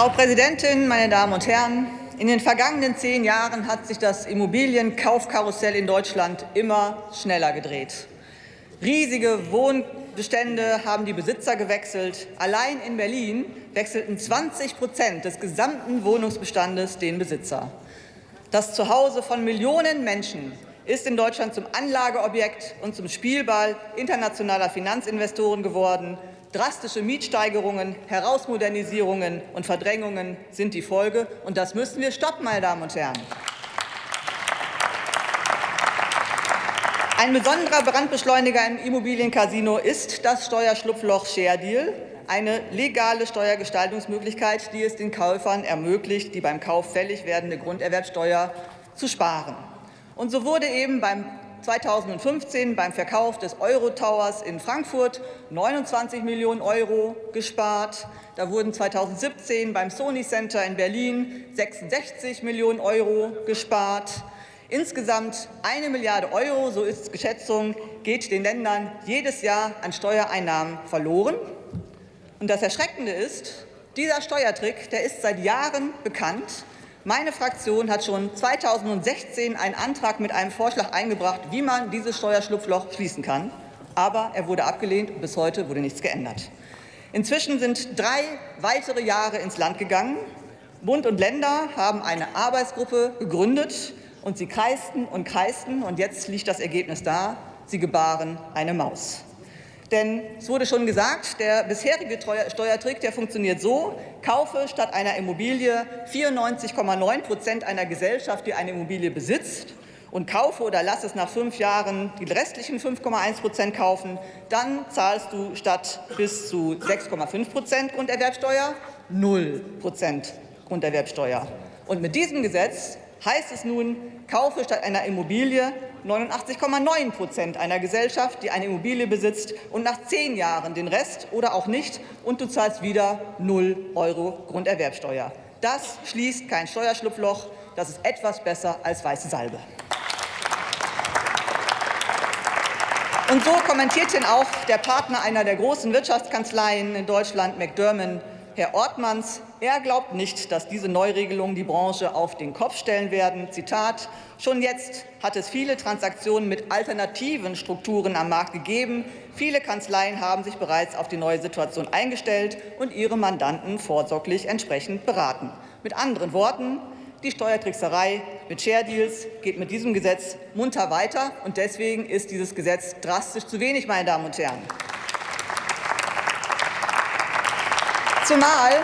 Frau Präsidentin, meine Damen und Herren! In den vergangenen zehn Jahren hat sich das Immobilienkaufkarussell in Deutschland immer schneller gedreht. Riesige Wohnbestände haben die Besitzer gewechselt. Allein in Berlin wechselten 20 Prozent des gesamten Wohnungsbestandes den Besitzer. Das Zuhause von Millionen Menschen ist in Deutschland zum Anlageobjekt und zum Spielball internationaler Finanzinvestoren geworden. Drastische Mietsteigerungen, Herausmodernisierungen und Verdrängungen sind die Folge. Und das müssen wir stoppen, meine Damen und Herren. Ein besonderer Brandbeschleuniger im Immobiliencasino ist das Steuerschlupfloch Share Deal, eine legale Steuergestaltungsmöglichkeit, die es den Käufern ermöglicht, die beim Kauf fällig werdende Grunderwerbsteuer zu sparen. Und so wurde eben beim 2015 beim Verkauf des Eurotowers in Frankfurt 29 Millionen Euro gespart. Da wurden 2017 beim Sony Center in Berlin 66 Millionen Euro gespart. Insgesamt eine Milliarde Euro, so ist es Geschätzung, geht den Ländern jedes Jahr an Steuereinnahmen verloren. Und das Erschreckende ist, dieser Steuertrick der ist seit Jahren bekannt. Meine Fraktion hat schon 2016 einen Antrag mit einem Vorschlag eingebracht, wie man dieses Steuerschlupfloch schließen kann. Aber er wurde abgelehnt und bis heute wurde nichts geändert. Inzwischen sind drei weitere Jahre ins Land gegangen. Bund und Länder haben eine Arbeitsgruppe gegründet, und sie kreisten und kreisten, und jetzt liegt das Ergebnis da. Sie gebaren eine Maus. Denn es wurde schon gesagt, der bisherige Steuertrick der funktioniert so, kaufe statt einer Immobilie 94,9 Prozent einer Gesellschaft, die eine Immobilie besitzt, und kaufe oder lass es nach fünf Jahren die restlichen 5,1 Prozent kaufen, dann zahlst du statt bis zu 6,5 Prozent Grunderwerbsteuer 0 Prozent Grunderwerbsteuer. Und mit diesem Gesetz heißt es nun, kaufe statt einer Immobilie 89,9 Prozent einer Gesellschaft, die eine Immobilie besitzt, und nach zehn Jahren den Rest oder auch nicht, und du zahlst wieder 0 Euro Grunderwerbsteuer. Das schließt kein Steuerschlupfloch. Das ist etwas besser als weiße Salbe. Und so kommentiert denn auch der Partner einer der großen Wirtschaftskanzleien in Deutschland, McDermott, Herr Ortmanns, er glaubt nicht, dass diese Neuregelungen die Branche auf den Kopf stellen werden. Zitat, schon jetzt hat es viele Transaktionen mit alternativen Strukturen am Markt gegeben. Viele Kanzleien haben sich bereits auf die neue Situation eingestellt und ihre Mandanten vorsorglich entsprechend beraten. Mit anderen Worten, die Steuertrickserei mit Share Deals geht mit diesem Gesetz munter weiter. Und deswegen ist dieses Gesetz drastisch zu wenig, meine Damen und Herren. Zumal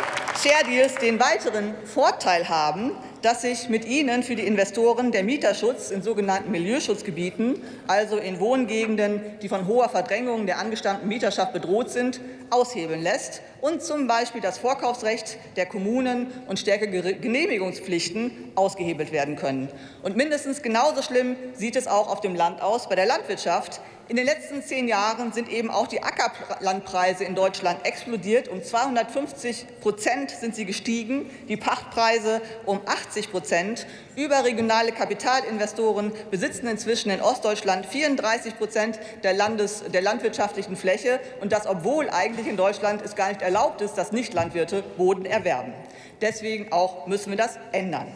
Share Deals den weiteren Vorteil haben, dass sich mit ihnen für die Investoren der Mieterschutz in sogenannten Milieuschutzgebieten, also in Wohngegenden, die von hoher Verdrängung der angestammten Mieterschaft bedroht sind, aushebeln lässt und zum Beispiel das Vorkaufsrecht der Kommunen und stärkere Genehmigungspflichten ausgehebelt werden können. Und mindestens genauso schlimm sieht es auch auf dem Land aus bei der Landwirtschaft, in den letzten zehn Jahren sind eben auch die Ackerlandpreise in Deutschland explodiert. Um 250 Prozent sind sie gestiegen, die Pachtpreise um 80 Prozent. Überregionale Kapitalinvestoren besitzen inzwischen in Ostdeutschland 34 Prozent der, der landwirtschaftlichen Fläche, und das, obwohl eigentlich in Deutschland es gar nicht erlaubt ist, dass Nichtlandwirte Boden erwerben. Deswegen auch müssen wir das ändern.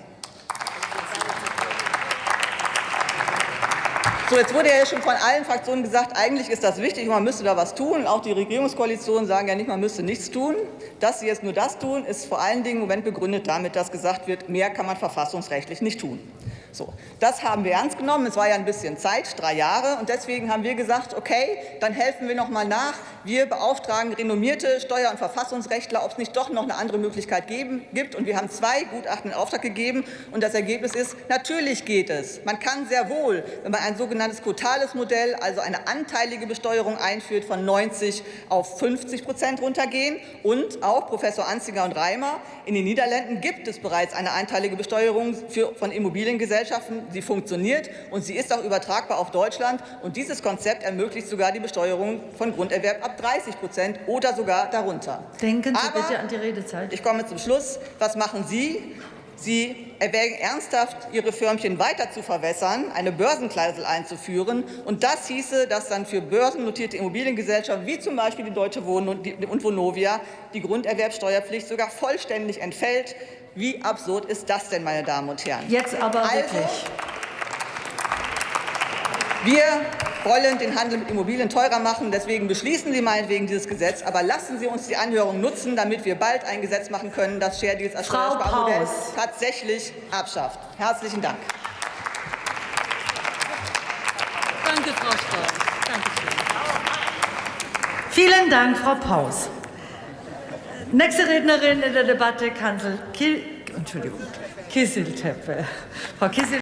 So, jetzt wurde ja schon von allen Fraktionen gesagt, eigentlich ist das wichtig, man müsste da was tun. Auch die Regierungskoalitionen sagen ja nicht, man müsste nichts tun. Dass sie jetzt nur das tun, ist vor allen Dingen im Moment begründet damit, dass gesagt wird, mehr kann man verfassungsrechtlich nicht tun. So, das haben wir ernst genommen. Es war ja ein bisschen Zeit, drei Jahre. Und deswegen haben wir gesagt, okay, dann helfen wir noch mal nach. Wir beauftragen renommierte Steuer- und Verfassungsrechtler, ob es nicht doch noch eine andere Möglichkeit geben, gibt. Und wir haben zwei Gutachten in Auftrag gegeben. Und das Ergebnis ist, natürlich geht es. Man kann sehr wohl, wenn man ein sogenanntes quotales Modell, also eine anteilige Besteuerung einführt, von 90 auf 50 Prozent runtergehen. Und auch Professor Anziger und Reimer, in den Niederlanden gibt es bereits eine einteilige Besteuerung für, von Immobiliengesellschaften Gesellschaften. Sie funktioniert und sie ist auch übertragbar auf Deutschland. Und dieses Konzept ermöglicht sogar die Besteuerung von Grunderwerb ab 30 Prozent oder sogar darunter. Denken Sie Aber, bitte an die Redezeit. Ich komme zum Schluss. Was machen Sie? Sie erwägen ernsthaft, ihre Firmchen weiter zu verwässern, eine Börsenklausel einzuführen. Und das hieße, dass dann für börsennotierte Immobiliengesellschaften wie zum Beispiel die Deutsche Wohnen und Vonovia die Grunderwerbsteuerpflicht sogar vollständig entfällt. Wie absurd ist das denn, meine Damen und Herren? Jetzt aber also, wirklich. Wir wollen den Handel mit Immobilien teurer machen. Deswegen beschließen Sie meinetwegen dieses Gesetz. Aber lassen Sie uns die Anhörung nutzen, damit wir bald ein Gesetz machen können, das Share Deals als Steuersparmodell tatsächlich abschafft. Herzlichen Dank. Danke, Frau Strauß. Dankeschön. Vielen Dank, Frau Paus. Nächste Rednerin in der Debatte, Kansel Kiel, Entschuldigung, Kisselteppe. Frau Kissel